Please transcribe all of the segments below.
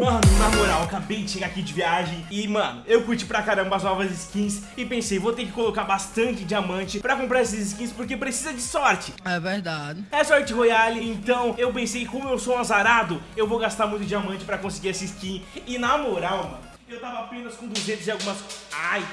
Mano, na moral, acabei de chegar aqui de viagem e, mano, eu curti pra caramba as novas skins e pensei, vou ter que colocar bastante diamante pra comprar essas skins porque precisa de sorte. É verdade. É sorte royale, então eu pensei, como eu sou um azarado, eu vou gastar muito diamante pra conseguir essa skin. E na moral, mano, eu tava apenas com 200 e algumas... Ai...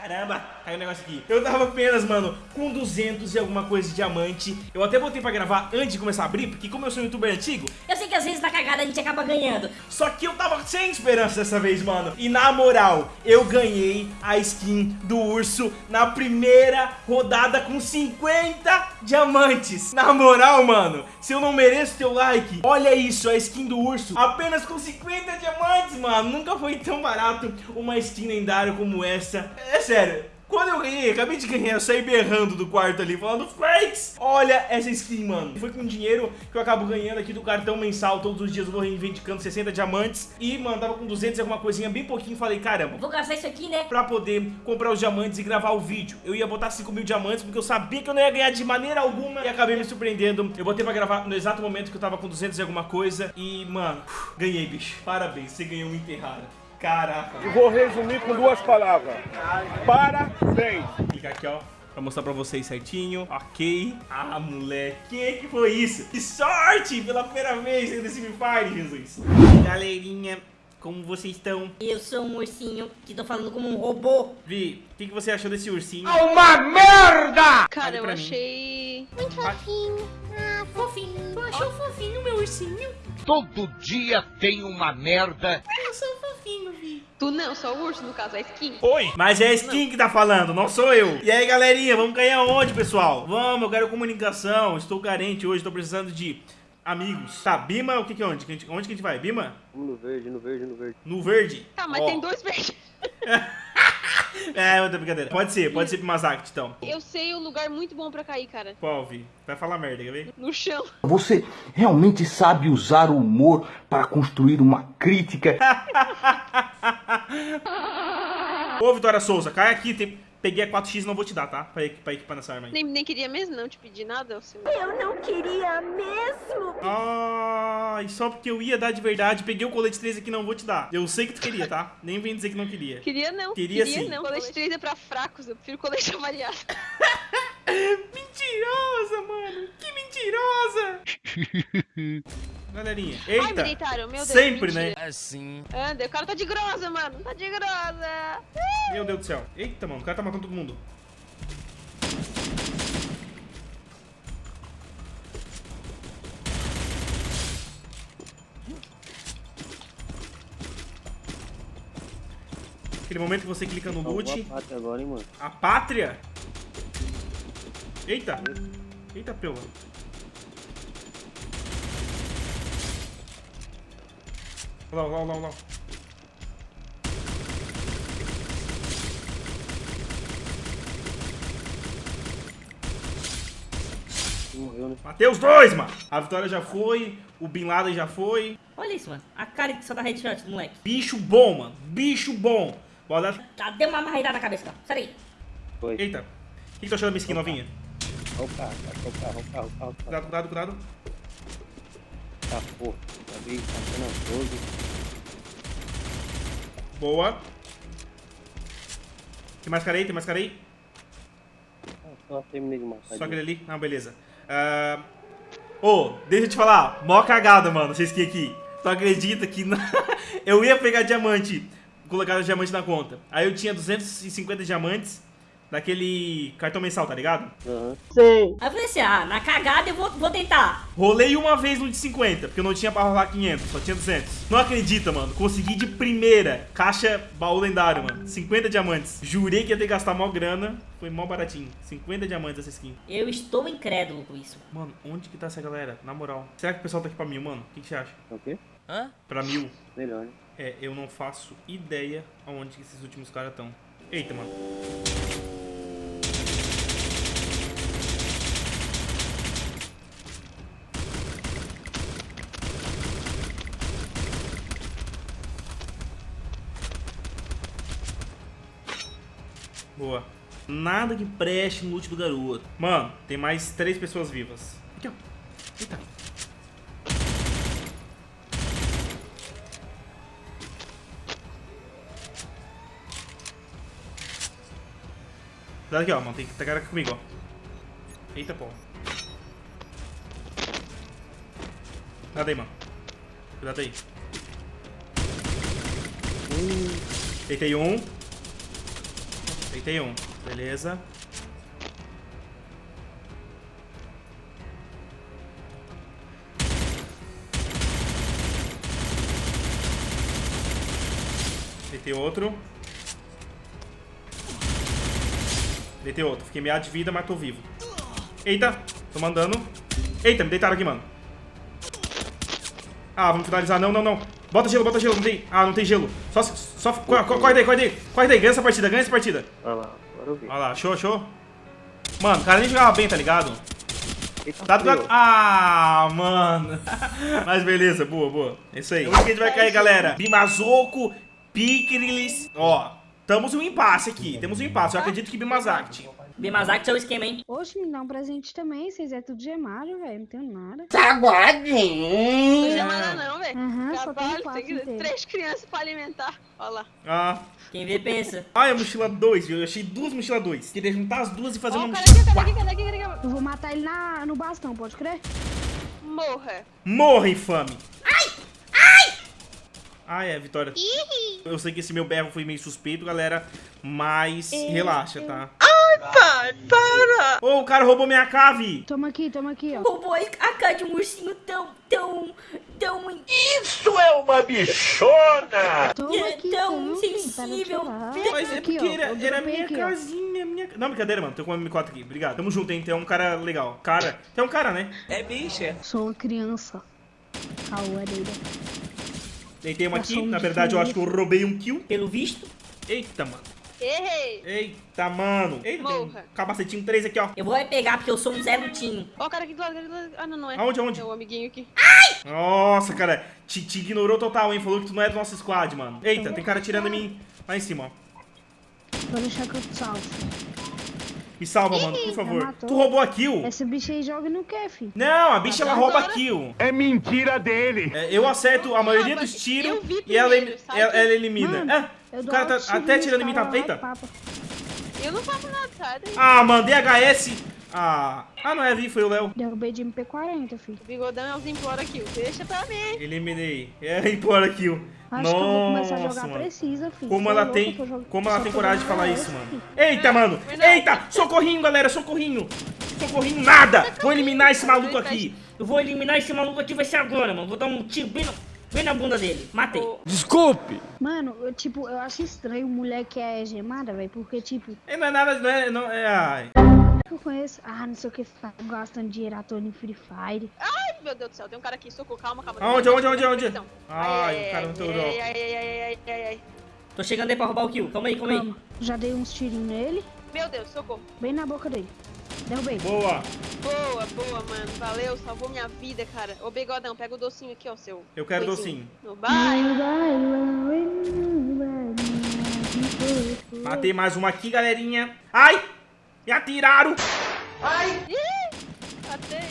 Caramba, caiu um negócio aqui. Eu tava apenas, mano, com 200 e alguma coisa de diamante. Eu até botei pra gravar antes de começar a abrir, porque como eu sou um youtuber antigo... Eu sei que às vezes na cagada a gente acaba ganhando. Só que eu tava sem esperança dessa vez, mano. E na moral, eu ganhei a skin do urso na primeira rodada com 50 diamantes. Na moral, mano, se eu não mereço teu like, olha isso, a skin do urso apenas com 50 diamantes, mano. Nunca foi tão barato uma skin lendária como essa. É sério. Quando eu ganhei, acabei de ganhar, eu saí berrando do quarto ali, falando Franks, olha essa skin, mano. Foi com dinheiro que eu acabo ganhando aqui do cartão mensal Todos os dias eu vou reivindicando 60 diamantes. E, mano, tava com 200 e alguma coisinha bem pouquinho Falei, caramba, Vou gastar isso aqui, né? pra poder comprar os diamantes e gravar o vídeo. Eu ia botar 5 mil diamantes porque eu sabia que eu não ia ganhar de maneira alguma. E acabei me surpreendendo. Eu botei pra gravar no exato momento que eu tava com 200 e alguma coisa. E, mano, ganhei, bicho. Parabéns, você ganhou um enterrado Caraca. E vou resumir com duas palavras. Parabéns. Clicar aqui, ó. Pra mostrar pra vocês certinho. Ok. Ah, moleque. Que que foi isso? Que sorte! Pela primeira vez nesse Free Fire, Jesus. Galerinha, como vocês estão? Eu sou um ursinho que tô falando como um robô. Vi, o que, que você achou desse ursinho? Uma merda! Cara, eu mim. achei. Muito fofinho. Ah, fofinho. Tu achou fofinho, meu ursinho? Todo dia tem uma merda. Eu sou. Tu não, só o urso, no caso, a skin. Oi! Mas é a skin que tá falando, não sou eu. E aí, galerinha, vamos ganhar onde, pessoal? Vamos, eu quero comunicação. Estou carente hoje, estou precisando de amigos. Tá, Bima, o que que é onde? Onde que a gente vai? Bima? No verde, no verde, no verde. No verde? Tá, mas Ó. tem dois verdes. É, outra brincadeira. Pode ser, pode ser pro Mazact, então. Eu sei o lugar muito bom pra cair, cara. Qual, Vi? Vai falar merda, quer ver? No chão. Você realmente sabe usar o humor para construir uma crítica? Ô, Vitória Souza, cai aqui. Tem... Peguei a 4x, não vou te dar, tá? Pra, pra equipar nessa arma aí. Nem, nem queria mesmo não te pedir nada, seu. Eu não queria mesmo. Ai, só porque eu ia dar de verdade. Peguei o colete 3 aqui, não vou te dar. Eu sei que tu queria, tá? Nem vem dizer que não queria. Queria não. Queria sim. não. Colete 3 é pra fracos, eu prefiro colete avaliado. Mentirosa, mano. Que mentirosa. Galerinha, Ai, eita. deitaram, meu Deus. Sempre, mentira. né? Assim. Anda, o cara tá de grosa, mano. Tá de grosa. Meu Deus do céu. Eita, mano, o cara tá matando todo mundo. Aquele momento que você clica no loot. A pátria agora, hein, mano. A pátria? Eita. Eita, pela. Olha lá, olha lá, olha lá, olha lá. Morreu, né? Matei os dois, mano. A vitória já foi, o Bin Laden já foi. Olha isso, mano. A cara que só dá headshot do moleque. Bicho bom, mano. Bicho bom. Bora dar... Tá, deu uma marretada na cabeça, cara. Sai daí. Foi. Eita. O que, que tu achou da minha skin novinha? Olha o carro, olha o carro, olha o carro, olha o carro. Cuidado, cuidado, cuidado. Tá, porra. Acabei passando a 12. Boa. Tem mais cara aí? Tem mais cara aí? Ah, só terminei de matar. Só aquele ali? Não, beleza. Ah, Ô, deixa eu te falar. Mó cagada, mano, essa skin aqui. Tu acredita que na- eu ia pegar diamante, colocar diamante na conta. Aí eu tinha 250 diamantes daquele cartão mensal, tá ligado? Aham. Aí eu falei assim, ah, na cagada eu vou, vou tentar. Rolei uma vez no de 50, porque eu não tinha pra rolar 500, só tinha 200. Não acredita, mano. Consegui de primeira. Caixa baú lendário, mano. 50 diamantes. Jurei que ia ter que gastar mó grana. Foi mó baratinho. 50 diamantes essa skin. Eu estou incrédulo com isso. Mano, onde que tá essa galera? Na moral. Será que o pessoal tá aqui pra mil, mano? O que, que você acha? O quê? Hã? Pra mil? Melhor, né? É, eu não faço ideia aonde que esses últimos caras estão. Eita, mano. Boa. Nada que preste no loot do garoto. Mano, tem mais três pessoas vivas. Aqui, ó. Eita. Cuidado aqui, ó, mano. Tem que tacar aqui comigo, ó. Eita, pô. Cuidado aí, mano. Cuidado aí. Uh. Eita, aí, um. Deitei um. Beleza. Deitei outro. Deitei outro. Fiquei meado de vida, mas tô vivo. Eita, tô mandando. Eita, me deitaram aqui, mano. Ah, vamos finalizar. Não, não, não. Bota gelo, bota gelo. Não tem... Ah, não tem gelo. Só... só corre, corre daí, corre daí. Corre daí. Ganha essa partida, ganha essa partida. Olha lá, agora eu vi. Olha lá, show, show. Mano, o cara nem jogava bem, tá ligado? Tá do. Ah, mano. Mas beleza, boa, boa. É isso aí. Onde que a gente vai cair, galera? Bimazoco, Pikrilis. Ó, estamos um impasse aqui. Temos um impasse. Eu acredito que Bimazact. Bimazak, seu esquema, hein? Oxe, me dá um presente também. Vocês é tudo gemado, velho. Não tenho nada. Não chama nada não, velho. Aham, só tenho quatro tem três crianças pra alimentar. Olha lá. Ah. Quem vê, pensa. Ah, é a mochila 2, viu? Eu achei duas mochila 2. Queria juntar as duas e fazer Ó, uma mochila aqui, cara 4. aqui, cara aqui, cara aqui. Eu vou matar ele na, no bastão, pode crer? Morra. Morra, infame. Ai! Ai! Ai, é, Vitória. Eu sei que esse meu berro foi meio suspeito, galera. Mas relaxa, tá? Ai, pai, para! Ô, o cara roubou minha cave. Toma aqui, toma aqui, ó. Roubou a cara de um ursinho tão, tão, tão, Isso é uma bichona! Toma aqui, tão sensível. Mas é Aqui, porque ó, era, era minha aqui, casinha, minha... Não, brincadeira, mano. Tô com um M4 aqui. Obrigado. Tamo junto, hein? Tem um cara legal. Cara. Tem um cara, né? Sou uma criança. Cauareira. Deitei uma aqui. Na verdade, eu acho que eu roubei um kill. Pelo visto, Eita, mano. Errei. Eita, mano. Eita, tem um Morra. capacetinho 3 aqui, ó. eu vou é pegar porque eu sou um Zé Lutinho. Ó o cara aqui do lado, cara aqui do lado. Ah, não, não é. Aonde, aonde? É o amiguinho aqui. Nossa, cara. Te, te ignorou total, hein? Falou que tu não é do nosso squad, mano. Eita, tem cara tirando em mim. Lá em cima, ó. Vou deixar que eu te salvo. Me salva, mano, por favor. Tu roubou a kill? Essa bicha aí joga no quê, filho? Não, a bicha ela Agora- rouba a kill. É mentira dele! É, eu acerto a maioria dos tiros e ela, ela, ela elimina. Mano, Ah, Eu o cara tá até tirando em mim. Tá... lá, Eita. Eu não faço nada, sai daí. Ah, mano, DHS. Ah, ah não é Vi, foi o Léo. Derrubei de MP40, filho. O bigodão é os implora kill. Deixa pra mim. Eliminei. É, implora kill. Acho que eu vou começar a Nossa, jogar mano. precisa, filho. Como é ela louco, tem, jog- como ela tem coragem de falar isso, mano. Eita, mano. Eita, socorrinho, galera, socorrinho. Socorrinho nada. Vou eliminar esse maluco aqui. Eu vou eliminar esse maluco aqui, vai ser agora, mano. Vou dar um tiro bem, no, bem na bunda dele. Matei. Ô, Mano, eu, tipo, eu acho estranho mulher que é gemada, velho, porque, tipo, É, Não é nada, não é, não é, ai. eu conheço, ah, não sei o que, tá gastando dinheiro à toa Free Fire. Ai, meu Deus do céu. Tem um cara aqui. Socorro. Calma, calma. Aonde, aonde, aonde, aonde? Então. Ai, o cara não tem o ai, drop. ai, ai, ai, ai, ai, ai. Tô chegando aí pra roubar o kill. Calma aí, calma aí. Calma, já dei uns tirinhos nele, Meu Deus, socorro. bem na boca dele. Derrubei. Boa. Boa, boa, mano. Valeu, salvou minha vida, cara. Ô, bigodão, pega o docinho aqui, ó, seu. Eu quero docinho. No bairro. Matei mais uma aqui, galerinha. Ai! Me atiraram. Matei.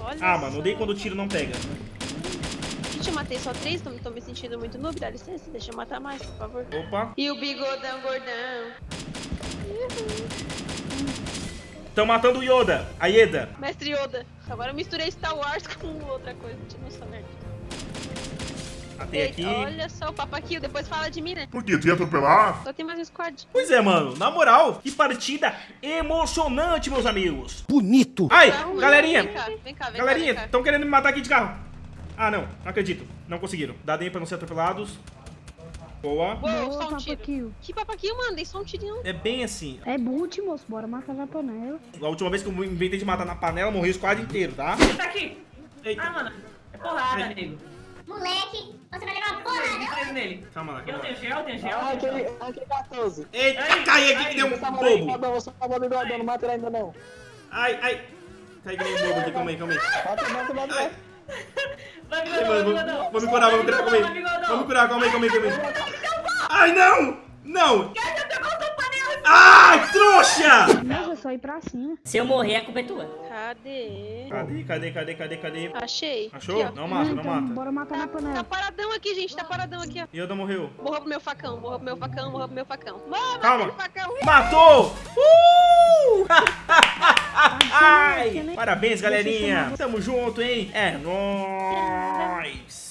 Olha Ah, mano, odeio quando o tiro não pega. Gente, eu matei só três, tô, tô me sentindo muito noob. Dá licença, deixa eu matar mais, por favor. Opa. E o bigodão gordão. Estão matando o Yoda. A Yeda. Mestre Yoda. Agora eu misturei Star Wars com outra coisa. Deixa eu saber. Matei aqui. olha só o papaquinho, depois fala de mim, né? Por quê? Tu ia atropelar? Só tem mais um squad. Pois é, mano. Na moral, que partida emocionante, meus amigos. Bonito. Ai, Tá galerinha. Vem cá, vem cá, vem Galerinha, estão querendo me matar aqui de carro. Ah, não. Não acredito. Não conseguiram. Dá DEM pra não ser atropelados. Boa. Boa, só um tiro. Que papaquinho, mano? Dei só um tirinho. É bem assim. É boot, moço, bora matar na panela. A última vez que eu inventei de matar na panela, morri o squad inteiro, tá? Tá aqui. Eita. Ah, mano. É porrada, nego. Moleque, você vai levar uma porrada. Nele. Calma lá, Eu calma tenho gel, tenho gel. Ah, aquele, aquele 14. Eita, Ai, cai aqui ai, que deu um bobo. Fabão, você tá morrendo, não mata ele ainda não. Ai, ai. Cai que nem um bobo aqui, calma aí, calma aí. Mata, mata, mata. Ai. Vai, Ai, bigodão, mano, bigodão. vamos, curar, vamos me curar, calma Vai, aí. Vamos curar, calma aí, calma aí, calma aí. Ai, não! Não! Ai, trouxa! Nossa, é só ir pra cima. Se eu morrer, a culpa é tua. Cadê? Cadê, cadê, cadê, cadê, cadê? Achei. Achou? Aqui, não mata, não então, mata. bora matar na Tá panela. paradão aqui, gente. Tá paradão aqui, ó. Yoda morreu. Morra pro meu facão, morra pro meu facão, morra pro meu facão. Morra Calma. facão. Matou! Uh! Ai! Parabéns, galerinha. Tamo junto, hein? É nóis.